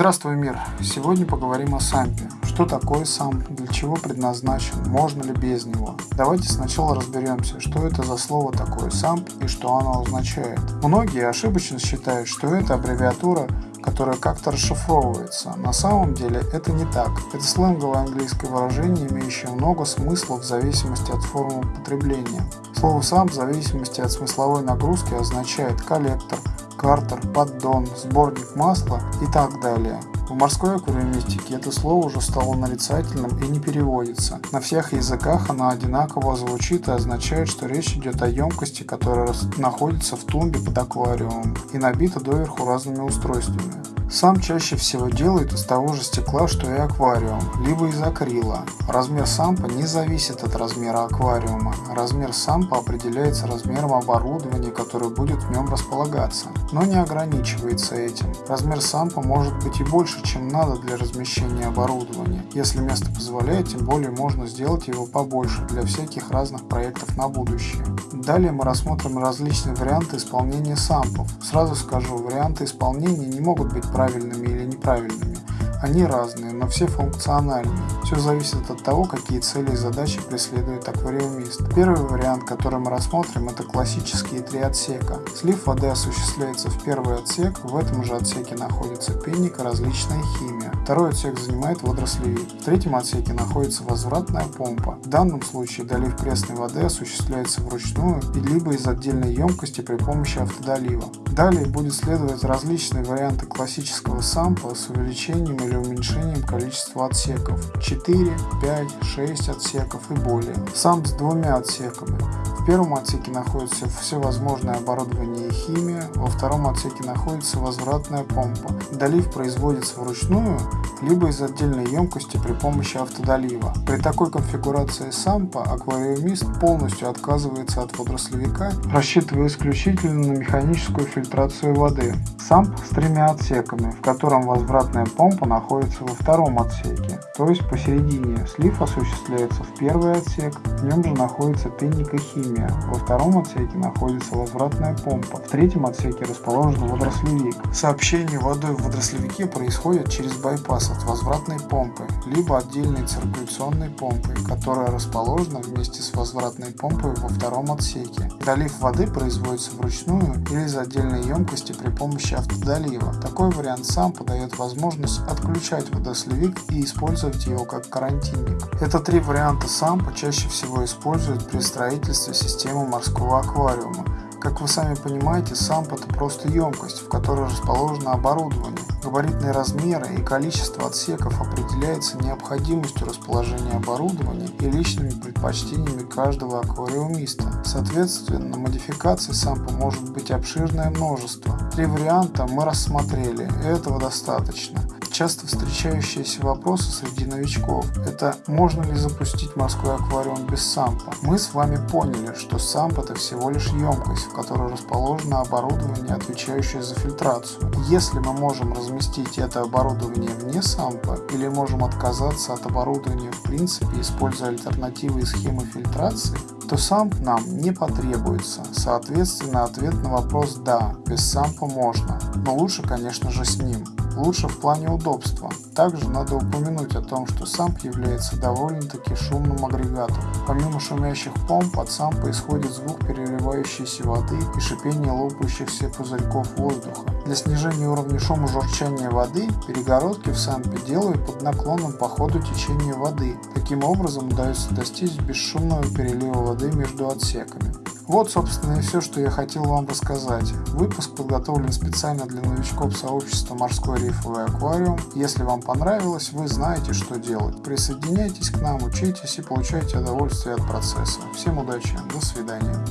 Здравствуй, мир! Сегодня поговорим о сампе. Что такое самп, для чего предназначен, можно ли без него. Давайте сначала разберемся, что это за слово такое самп и что оно означает. Многие ошибочно считают, что это аббревиатура которая как-то расшифровывается. На самом деле это не так. Это сленговое английское выражение, имеющее много смыслов в зависимости от формы потребления. Слово «сам» в зависимости от смысловой нагрузки означает коллектор, картер, поддон, сборник масла и так далее. В морской аквариумистике это слово уже стало нарицательным и не переводится. На всех языках оно одинаково звучит и означает, что речь идет о емкости, которая находится в тумбе под аквариумом и набита доверху разными устройствами. Сам чаще всего делают из того же стекла, что и аквариум, либо из акрила. Размер сампа не зависит от размера аквариума. Размер сампа определяется размером оборудования, которое будет в нем располагаться, но не ограничивается этим. Размер сампа может быть и больше, чем надо для размещения оборудования. Если место позволяет, тем более можно сделать его побольше для всяких разных проектов на будущее. Далее мы рассмотрим различные варианты исполнения сампов. Сразу скажу, варианты исполнения не могут быть правильными или неправильными. Они разные, но все функциональные. Все зависит от того, какие цели и задачи преследует аквариумист. Первый вариант, который мы рассмотрим, это классические три отсека. Слив воды осуществляется в первый отсек, в этом же отсеке находится пенник и различная химия. Второй отсек занимает водорослевик. В третьем отсеке находится возвратная помпа. В данном случае долив пресной воды осуществляется вручную и либо из отдельной емкости при помощи автодолива. Далее будет следовать различные варианты классического сампа с увеличением или уменьшением количества отсеков 4, 5, 6 отсеков и более. Самп с двумя отсеками. Первом отсеке находится всевозможное оборудование и химия, во втором отсеке находится возвратная помпа. Долив производится вручную, либо из отдельной емкости при помощи автодолива. При такой конфигурации сампа аквариумист полностью отказывается от водорослевика, рассчитывая исключительно на механическую фильтрацию воды. Самп с тремя отсеками, в котором возвратная помпа находится во втором отсеке, то есть посередине. Слив осуществляется в первый отсек, в нем же находится пенник и химия. Во втором отсеке находится возвратная помпа, в третьем отсеке расположен водорослевик. Сообщение водой в водорослевике происходит через байпас от возвратной помпы, либо отдельной циркуляционной помпы, которая расположена вместе с возвратной помпой во втором отсеке. Долив воды производится вручную или из отдельной емкости при помощи автодолива. Такой вариант сам подает возможность отключать водосливик и использовать его как карантинник. Это три варианта сампа чаще всего используют при строительстве системы морского аквариума. Как вы сами понимаете, самп это просто емкость, в которой расположено оборудование. Габаритные размеры и количество отсеков определяется необходимостью расположения оборудования и личными предпочтениями каждого аквариумиста. Соответственно, модификаций сампа может быть обширное множество. Три варианта мы рассмотрели, и этого достаточно. Часто встречающиеся вопросы среди новичков – это можно ли запустить морской аквариум без сампа? Мы с вами поняли, что самп – это всего лишь емкость, в которой расположено оборудование, отвечающее за фильтрацию. Если мы можем разместить это оборудование вне сампа или можем отказаться от оборудования в принципе, используя альтернативы и схемы фильтрации, то самп нам не потребуется. Соответственно, ответ на вопрос «да», без сампа можно, но лучше, конечно же, с ним лучше в плане удобства. Также надо упомянуть о том, что самп является довольно-таки шумным агрегатом. Помимо шумящих помп, от сампа исходит звук переливающейся воды и шипение лопающихся пузырьков воздуха. Для снижения уровня шума журчания воды перегородки в сампе делают под наклоном по ходу течения воды. Таким образом удается достичь бесшумного перелива воды между отсеками. Вот, собственно, и все, что я хотел вам рассказать. Выпуск подготовлен специально для новичков сообщества «Морской рифовый аквариум». Если вам понравилось, вы знаете, что делать. Присоединяйтесь к нам, учитесь и получайте удовольствие от процесса. Всем удачи, до свидания.